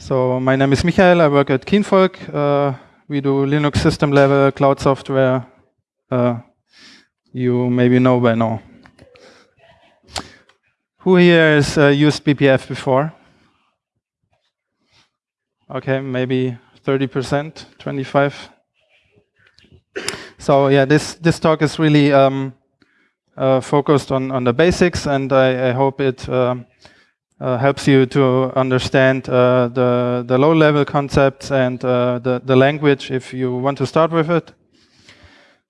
So my name is Michael. I work at Kinvolk. Uh, we do Linux system level cloud software. Uh, you maybe know by now. Who here has uh, used BPF before? Okay, maybe 30%, 25. So yeah, this this talk is really um, uh, focused on on the basics, and I, I hope it. Uh, helps you to understand uh, the, the low-level concepts and uh, the, the language if you want to start with it.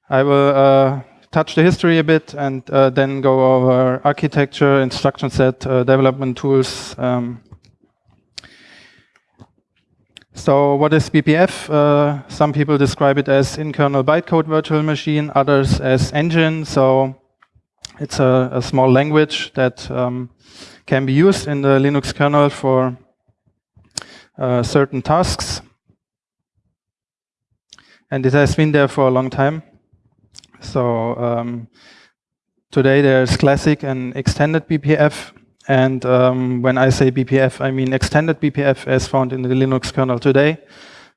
I will uh, touch the history a bit and uh, then go over architecture, instruction set, development tools. Um, so what is BPF? some people describe it as in-kernel bytecode virtual machine, others as engine. So it's a, a small language that um, can be used in the Linux kernel for uh, certain tasks. And it has been there for a long time. So um, today there's classic and extended BPF. And um, when I say BPF, I mean extended BPF as found in the Linux kernel today.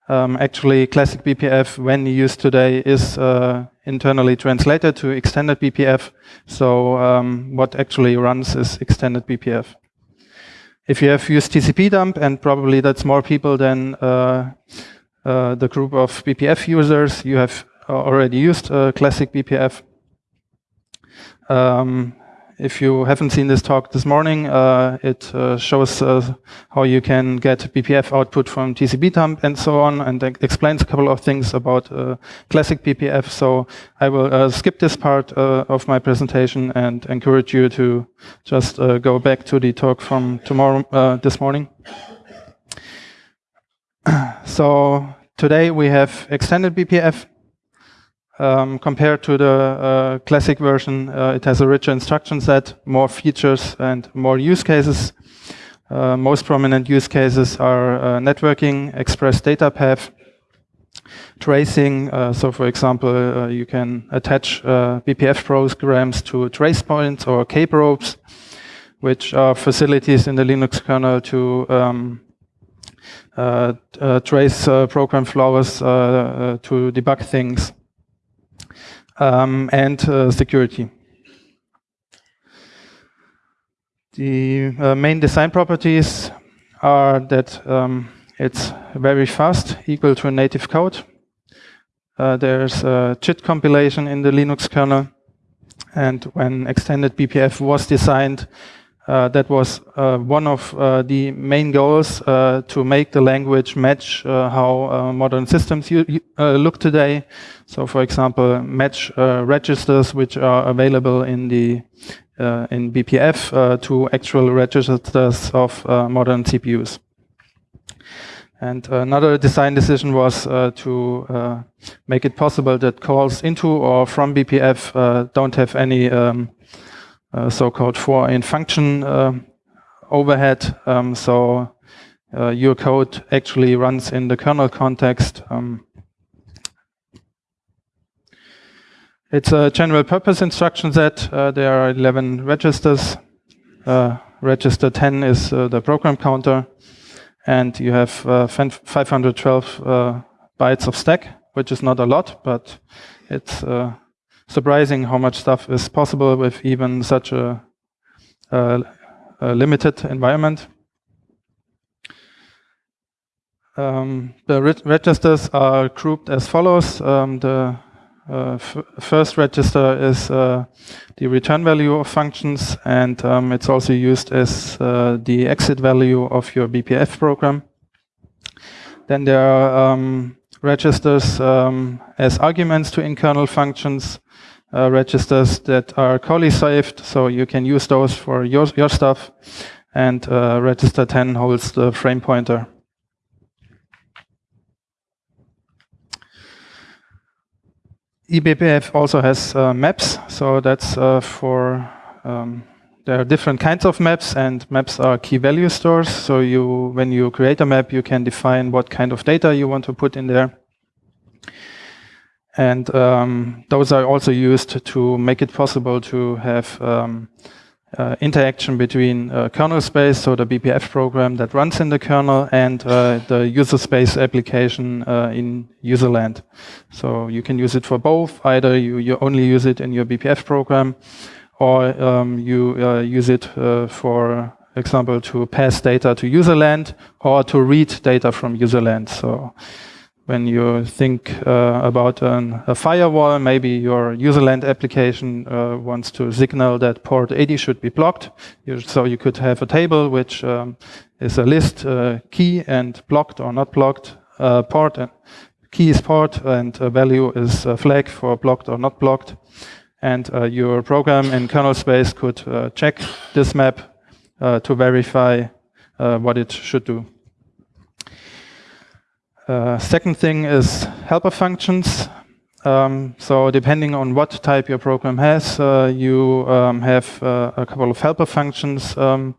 Um, actually, classic BPF, when used today, is uh, internally translated to extended BPF. So um, what actually runs is extended BPF. If you have used TCP dump, and probably that's more people than uh, uh, the group of BPF users, you have already used uh, classic BPF. Um, if you haven't seen this talk this morning, uh, it uh, shows uh, how you can get BPF output from TCP dump and so on, and explains a couple of things about uh, classic BPF. So I will uh, skip this part of my presentation and encourage you to just go back to the talk from tomorrow, this morning. so today we have extended BPF. Um, compared to the uh, classic version, uh, it has a richer instruction set, more features and more use cases. Uh, most prominent use cases are uh, networking, express data path, tracing. Uh, so for example, uh, you can attach BPF programs to trace points or kprobes, which are facilities in the Linux kernel to um, trace program flows to debug things um, and uh, security. The uh, main design properties are that um, it's very fast, equal to native code. Uh, there's a JIT compilation in the Linux kernel. And when extended BPF was designed, that was uh, one of uh, the main goals uh, to make the language match uh, how uh, modern systems look today. So, for example, match registers which are available in the in BPF to actual registers of modern CPUs. And another design decision was to make it possible that calls into or from BPF don't have any um, uh, so-called foreign function uh, overhead. Um, so uh, your code actually runs in the kernel context. Um, it's a general purpose instruction set. there are 11 registers. register 10 is the program counter. And you have 512 bytes of stack, which is not a lot, but it's uh, surprising how much stuff is possible with even such a, a, a limited environment. Um, the re registers are grouped as follows. Um, the uh, first register is uh, the return value of functions, and um, it's also used as uh, the exit value of your BPF program. Then there are um, registers um, as arguments to in-kernel functions, uh, registers that are callee saved, so you can use those for your, your stuff. And uh, register 10 holds the frame pointer. eBPF also has uh, maps, so that's uh, for um, there are different kinds of maps, and maps are key value stores. So you, when you create a map, you can define what kind of data you want to put in there. And um, those are also used to make it possible to have um, uh, interaction between uh, kernel space, so the BPF program that runs in the kernel, and uh, the user space application uh, in userland. So you can use it for both. Either you, you only use it in your BPF program, or um, you uh, use it uh, for example to pass data to userland or to read data from userland. So when you think uh, about an, a firewall, maybe your userland application uh, wants to signal that port 80 should be blocked. So you could have a table which um, is a list uh, key and blocked or not blocked uh, port. And key is port and value is a flag for blocked or not blocked. And uh, your program in kernel space could uh, check this map to verify what it should do. Uh, second thing is helper functions. Um, so depending on what type your program has, uh, you um, have uh, a couple of helper functions um,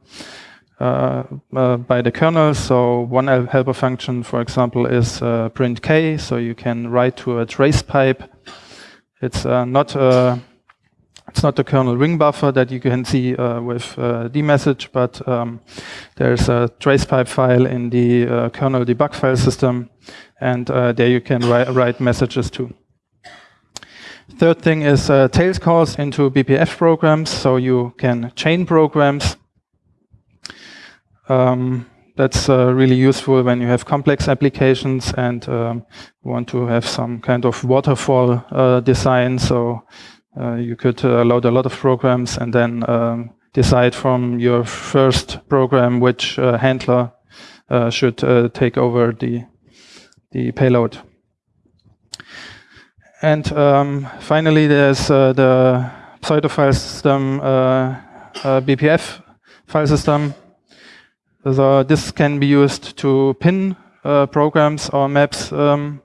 uh, uh, by the kernel. So one helper function, for example, is printk. So you can write to a trace pipe. It's not it's not the kernel ring buffer that you can see uh, with uh, dmesg, but um, there's a tracepipe file in the uh, kernel debug file system, and uh, there you can ri write messages too. Third thing is uh, tails calls into BPF programs, so you can chain programs. Um, that's uh, really useful when you have complex applications and um, want to have some kind of waterfall uh, design. So you could uh, load a lot of programs and then um, decide from your first program which uh, handler should take over the, the payload. And um, finally, there's the pseudo file system BPF file system. So this can be used to pin uh, programs or maps um,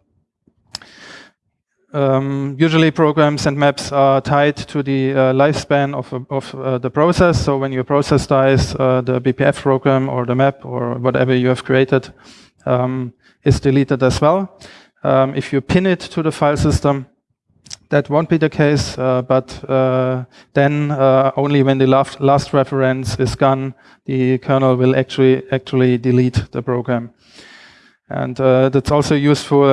um, usually programs and maps are tied to the uh, lifespan of, of uh, the process. So when your process dies, uh, the BPF program or the map or whatever you have created um, is deleted as well. Um, if you pin it to the file system, that won't be the case, uh, but uh, then uh, only when the last, last reference is gone, the kernel will actually actually delete the program. And that's also useful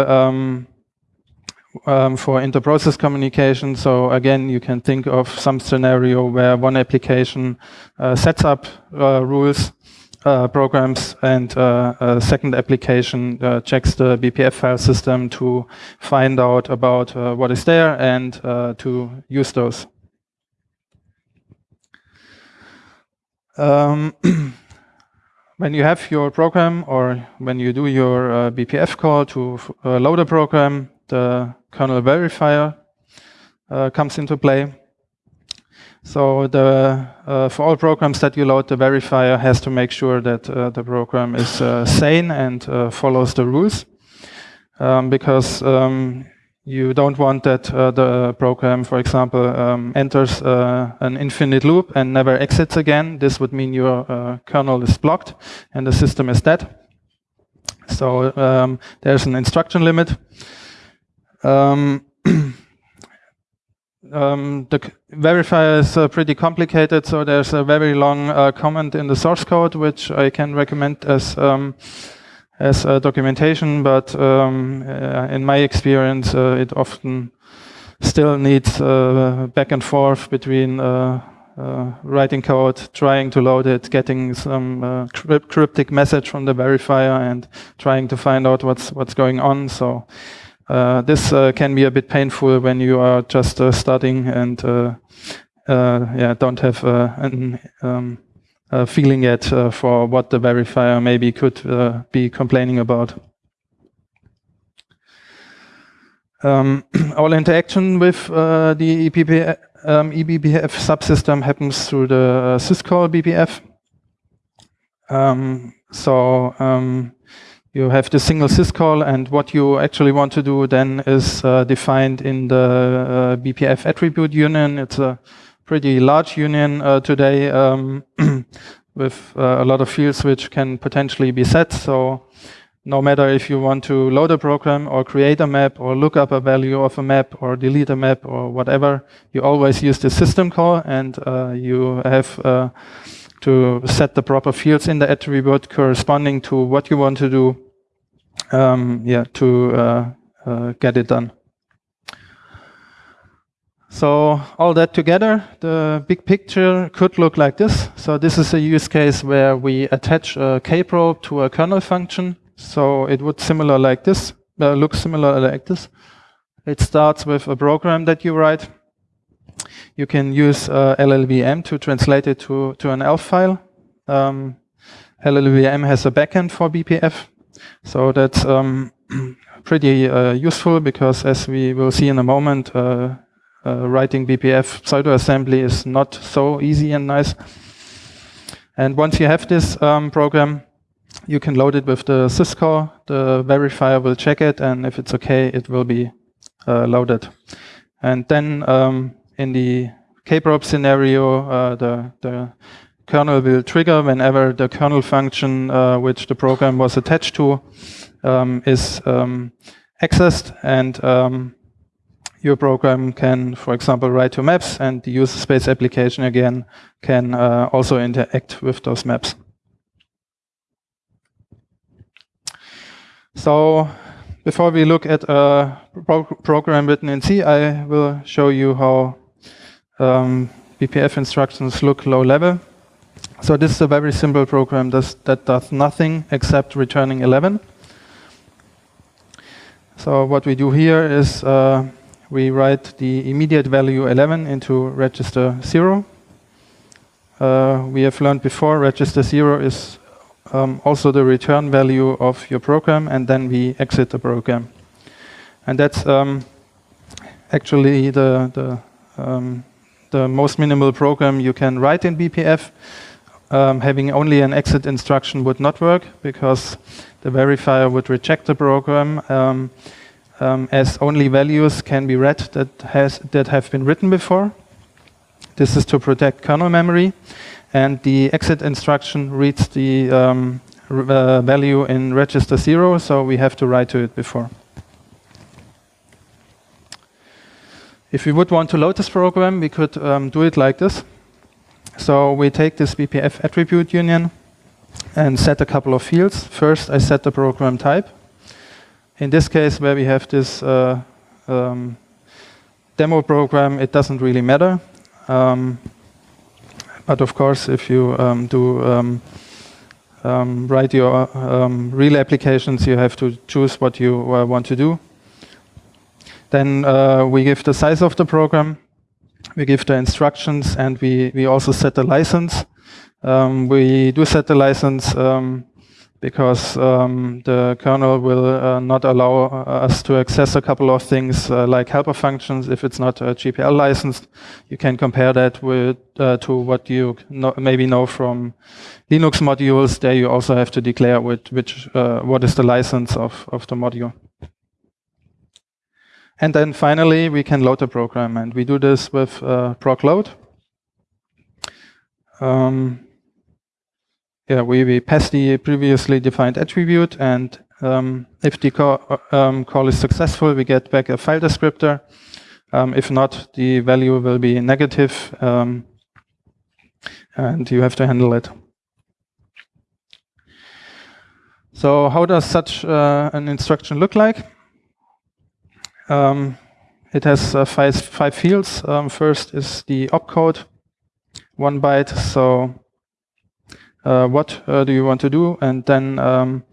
um, for inter-process communication. So again, you can think of some scenario where one application uh, sets up uh, rules, uh, programs, and uh, a second application uh, checks the BPF file system to find out about uh, what is there and to use those. Um, when you have your program or when you do your BPF call to load a program, the kernel verifier uh, comes into play. So the, uh, for all programs that you load, the verifier has to make sure that uh, the program is uh, sane and uh, follows the rules. Um, because um, you don't want that uh, the program, for example, um, enters an infinite loop and never exits again. This would mean your kernel is blocked and the system is dead. So um, there's an instruction limit. Um, um, the verifier is uh, pretty complicated, so there's a very long uh, comment in the source code, which I can recommend as um, as documentation. But um, uh, in my experience, uh, it often still needs uh, back and forth between uh, writing code, trying to load it, getting some cryptic message from the verifier, and trying to find out what's what's going on. So. Uh, this uh, can be a bit painful when you are just uh, starting and yeah, don't have an um, feeling yet for what the verifier maybe could be complaining about. Um, all interaction with uh, the EPP, um, eBPF subsystem happens through the uh, syscall BPF. Um, so um, you have the single syscall and what you actually want to do then is uh, defined in the uh, BPF attribute union. It's a pretty large union uh, today um, with uh, a lot of fields which can potentially be set. So no matter if you want to load a program or create a map or look up a value of a map or delete a map or whatever, you always use the system call and uh, you have uh, to set the proper fields in the attribute corresponding to what you want to do um, yeah, to uh, uh, get it done. So all that together, the big picture could look like this. So this is a use case where we attach a kprobe to a kernel function. So it would similar like this, uh, look similar like this. It starts with a program that you write. You can use uh, LLVM to translate it to, to an ELF file. Um, LLVM has a backend for BPF. So that's um, pretty uh, useful because as we will see in a moment, uh, uh, writing BPF pseudo assembly is not so easy and nice. And once you have this um, program, you can load it with the syscall. The verifier will check it, and if it's okay, it will be uh, loaded. And then um, in the kprobe scenario, uh, the, the kernel will trigger whenever the kernel function uh, which the program was attached to um, is um, accessed and um, your program can, for example, write to maps and the user space application again can uh, also interact with those maps. So before we look at a pro program written in C, I will show you how um, BPF instructions look low level. So this is a very simple program that does nothing except returning 11. So what we do here is uh, we write the immediate value 11 into register 0. Uh, we have learned before register 0 is um, also the return value of your program and then we exit the program. And that's um, actually the, the, um, the most minimal program you can write in BPF um, having only an exit instruction would not work because the verifier would reject the program um, um, as only values can be read that has that have been written before. This is to protect kernel memory, and the exit instruction reads the um, uh, value in register zero, so we have to write to it before. If we would want to load this program, we could um, do it like this. So we take this BPF attribute union and set a couple of fields. First, I set the program type. In this case, where we have this uh, um, demo program, it doesn't really matter. Um, but of course, if you um, do um, um, write your um, real applications, you have to choose what you uh, want to do. Then uh, we give the size of the program we give the instructions and we, we also set the license. Um, we do set the license um, because um, the kernel will uh, not allow uh, us to access a couple of things uh, like helper functions if it's not uh, GPL licensed. You can compare that with uh, to what you know, maybe know from Linux modules. There you also have to declare with which uh, what is the license of, of the module. And then finally, we can load the program. And we do this with uh, prog load. Um, yeah, we, we pass the previously defined attribute. And um, if the call, um, call, is successful, we get back a file descriptor. Um, if not, the value will be negative, um, and you have to handle it. So how does such uh, an instruction look like? Um, it has uh, five, five fields. Um, first is the opcode, one byte. So uh, what uh, do you want to do? And then um,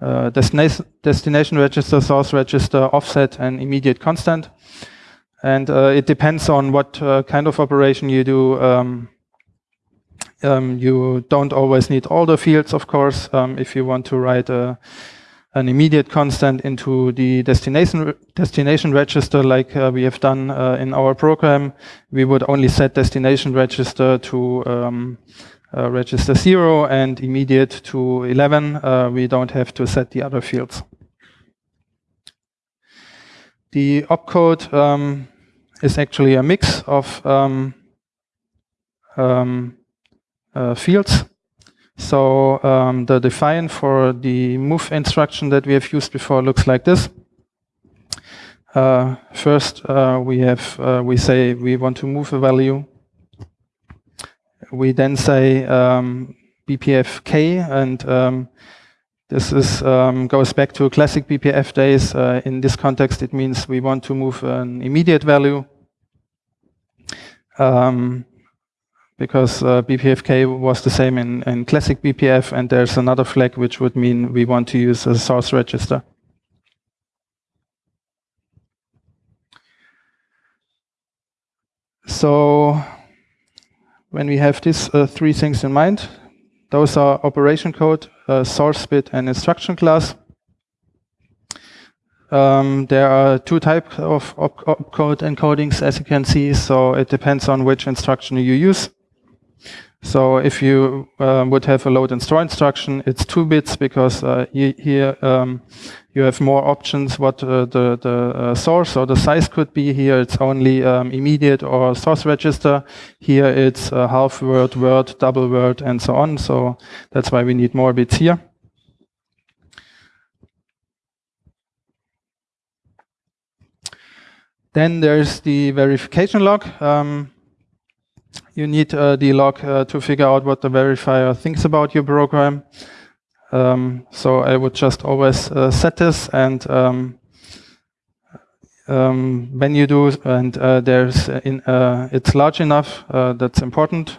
uh, destination, destination register, source register, offset, and immediate constant. And uh, it depends on what uh, kind of operation you do. Um, um, you don't always need all the fields, of course. Um, if you want to write a an immediate constant into the destination destination register like uh, we have done uh, in our program, we would only set destination register to um, uh, register 0 and immediate to 11. Uh, we don't have to set the other fields. The opcode um, is actually a mix of um, um uh, fields. So um, the define for the move instruction that we have used before looks like this. Uh, first, uh, we have uh, we say we want to move a value. We then say um, BPF k, and um, this is um, goes back to classic BPF days. Uh, in this context, it means we want to move an immediate value. Um, because uh, BPFK was the same in, in classic BPF, and there's another flag which would mean we want to use a source register. So when we have these uh, three things in mind, those are operation code, uh, source bit, and instruction class. Um, there are two types of opcode encodings, as you can see, so it depends on which instruction you use. So if you um, would have a load and store instruction, it's two bits because uh, here um, you have more options what uh, the, the uh, source or the size could be. Here it's only um, immediate or source register. Here it's half word, word, double word, and so on. So that's why we need more bits here. Then there's the verification log. Um, you need uh, the log uh, to figure out what the verifier thinks about your program. Um, so I would just always uh, set this and um, um, when you do and uh, there's in, uh, it's large enough, that's important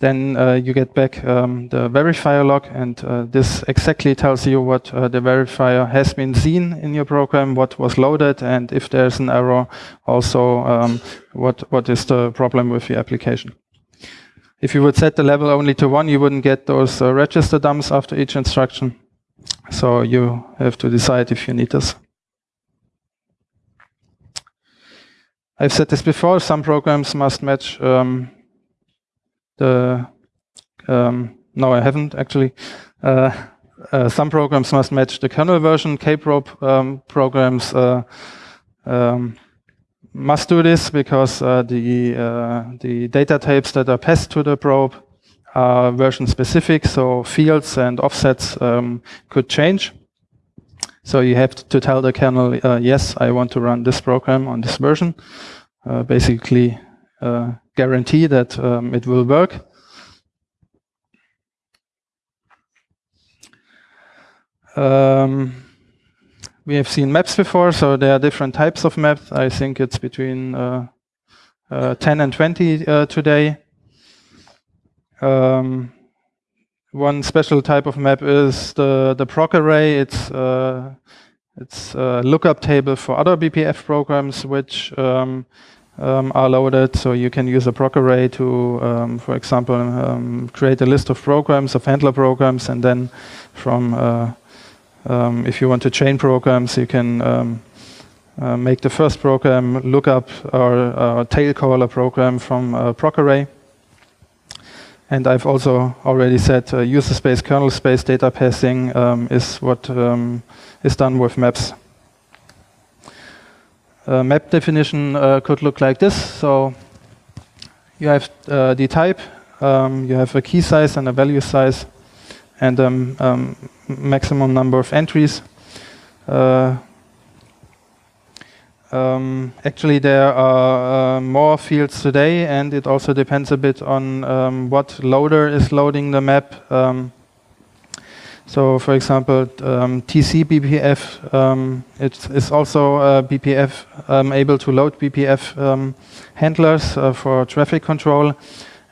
then uh, you get back um, the verifier log, and uh, this exactly tells you what uh, the verifier has been seen in your program, what was loaded, and if there's an error, also um, what what is the problem with the application. If you would set the level only to one, you wouldn't get those uh, register dumps after each instruction. So you have to decide if you need this. I've said this before, some programs must match um, the um, no, I haven't actually. Uh, uh, some programs must match the kernel version. Kprobe um, programs uh, um, must do this because uh, the uh, the data types that are passed to the probe are version specific, so fields and offsets um, could change. So you have to tell the kernel, uh, yes, I want to run this program on this version. basically, guarantee that um, it will work. Um, we have seen maps before, so there are different types of maps. I think it's between uh, uh, 10 and 20 uh, today. Um, one special type of map is the the prog array. It's uh, it's a lookup table for other BPF programs, which um, um, are loaded. So you can use a prog array to, um, for example, um, create a list of programs, of handler programs, and then from, uh, um, if you want to chain programs, you can um, uh, make the first program look up our, our tail caller program from a prog array. And I've also already said uh, user space, kernel space data passing um, is what is done with maps uh, map definition uh, could look like this. So you have uh, the type, um, you have a key size and a value size, and um, um, maximum number of entries. Uh, um, actually, there are uh, more fields today, and it also depends a bit on um, what loader is loading the map. Um, so, for example, um, TC BPF um, it is also uh, BPF um, able to load BPF um, handlers uh, for traffic control,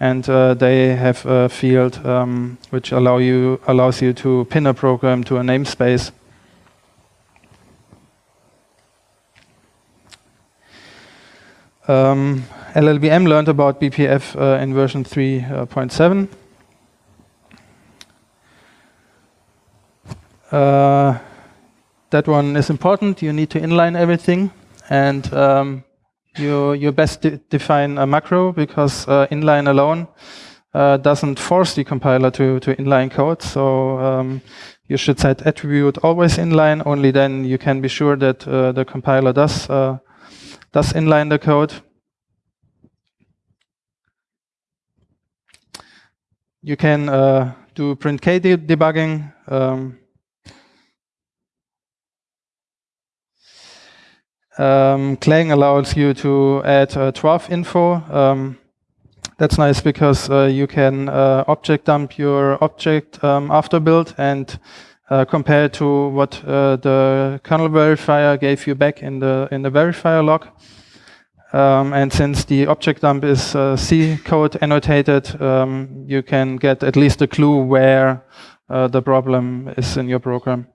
and uh, they have a field um, which allow you allows you to pin a program to a namespace. Um, LLVM learned about BPF uh, in version 3.7. Uh, that one is important. You need to inline everything, and um, you you best de define a macro because uh, inline alone uh, doesn't force the compiler to to inline code. So um, you should set attribute always inline. Only then you can be sure that uh, the compiler does uh, does inline the code. you can do printk de debugging. Um, um, Clang allows you to add uh, 12 info. Um, that's nice because uh, you can uh, object dump your object um, after build and uh, compare to what uh, the kernel verifier gave you back in the in the verifier log. Um, and since the object dump is uh, C code annotated, um, you can get at least a clue where uh, the problem is in your program.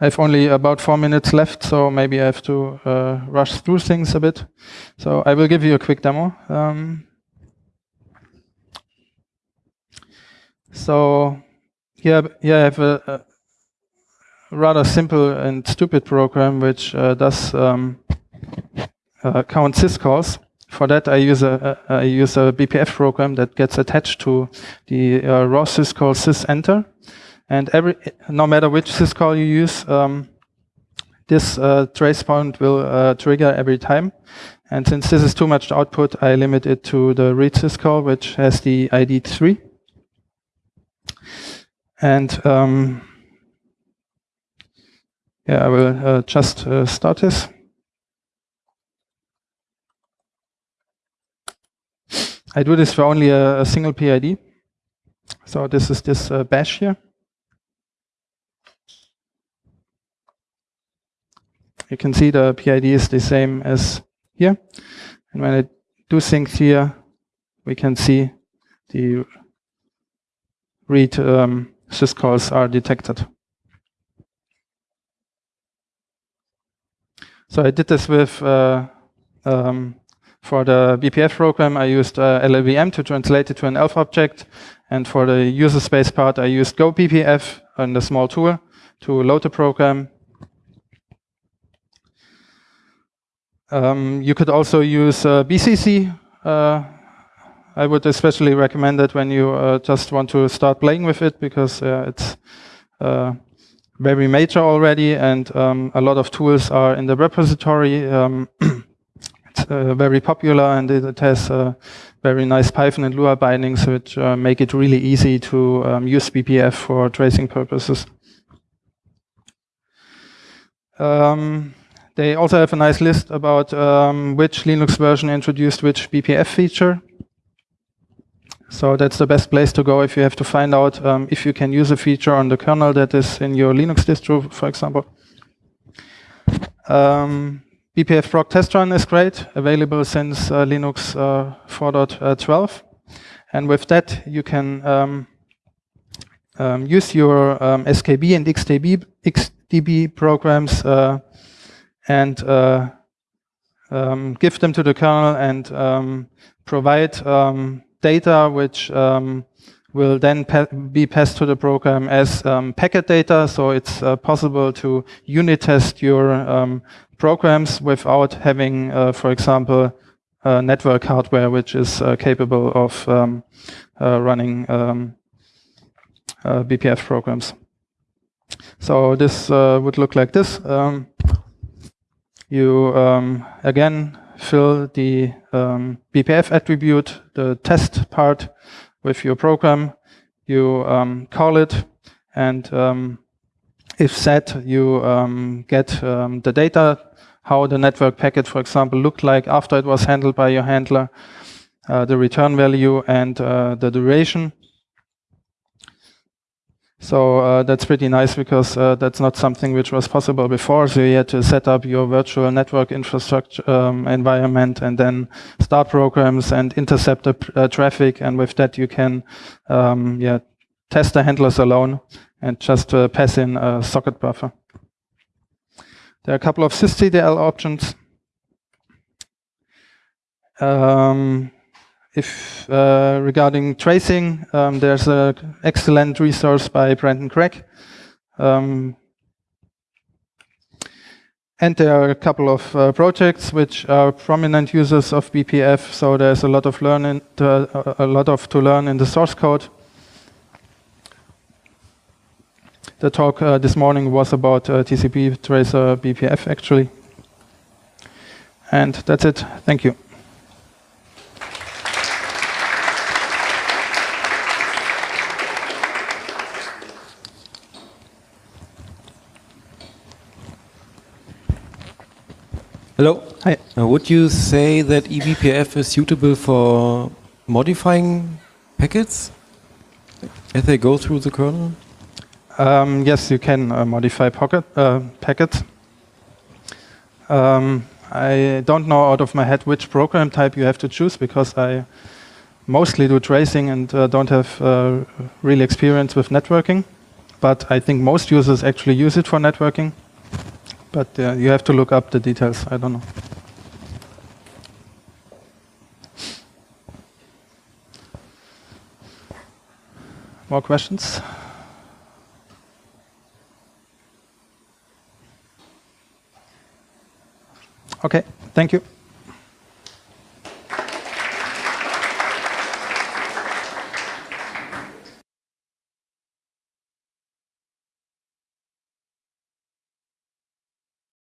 I have only about four minutes left, so maybe I have to uh, rush through things a bit. So I will give you a quick demo. Um, so here, here I have a, a, rather simple and stupid program which uh, does um, uh, count syscalls. For that, I use a, a I use a BPF program that gets attached to the uh, raw syscall sysenter. And every, no matter which syscall you use, um, this uh, trace point will uh, trigger every time. And since this is too much output, I limit it to the read syscall, which has the ID 3. And um, yeah, I will uh, just uh, start this. I do this for only a, a single PID. So this is this uh, bash here. You can see the PID is the same as here. And when I do things here, we can see the read um, syscalls are detected. So I did this with uh, um, for the BPF program, I used uh, LLVM to translate it to an ELF object. And for the user space part, I used GoBPF and a small tool to load the program. Um, you could also use uh, BCC. Uh, I would especially recommend it when you uh, just want to start playing with it because uh, it's uh, very major already and um, a lot of tools are in the repository. Um, It's uh, very popular and it, it has very nice Python and Lua bindings which make it really easy to um, use BPF for tracing purposes. Um, they also have a nice list about um, which Linux version introduced which BPF feature. So that's the best place to go if you have to find out um, if you can use a feature on the kernel that is in your Linux distro, for example. Um, BPF prog test run is great, available since uh, Linux uh, 4.12. And with that, you can um, um, use your um, SKB and XDP, XDP programs uh, and uh, um, give them to the kernel and um, provide um, data which will then pa be passed to the program as um, packet data. So it's uh, possible to unit test your um, programs without having, uh, for example, uh, network hardware which is uh, capable of um, uh, running um, BPF programs. So this would look like this. Um, you um, again fill the um, BPF attribute, the test part, with your program. You um, call it, and if set, you get the data how the network packet, for example, looked like after it was handled by your handler, uh, the return value and uh, the duration. So uh, that's pretty nice because uh, that's not something which was possible before. So you had to set up your virtual network infrastructure um, environment and then start programs and intercept the uh, traffic. And with that, you can um, yeah, test the handlers alone and just uh, pass in a socket buffer. There are a couple of sysctl options. Um, if uh, regarding tracing, um, there's an excellent resource by Brendan Gregg. Um, and there are a couple of uh, projects which are prominent users of BPF, so there's a lot of learning, to, uh, a lot of to learn in the source code. The talk uh, this morning was about uh, TCP tracer BPF actually. And that's it. Thank you. Hello. Hi. Uh, would you say that eBPF is suitable for modifying packets as they go through the kernel? Um, yes, you can uh, modify pocket, uh, packets. Um, I don't know out of my head which program type you have to choose because I mostly do tracing and uh, don't have uh, real experience with networking. But I think most users actually use it for networking. But uh, you have to look up the details. I don't know. More questions? Okay, thank you.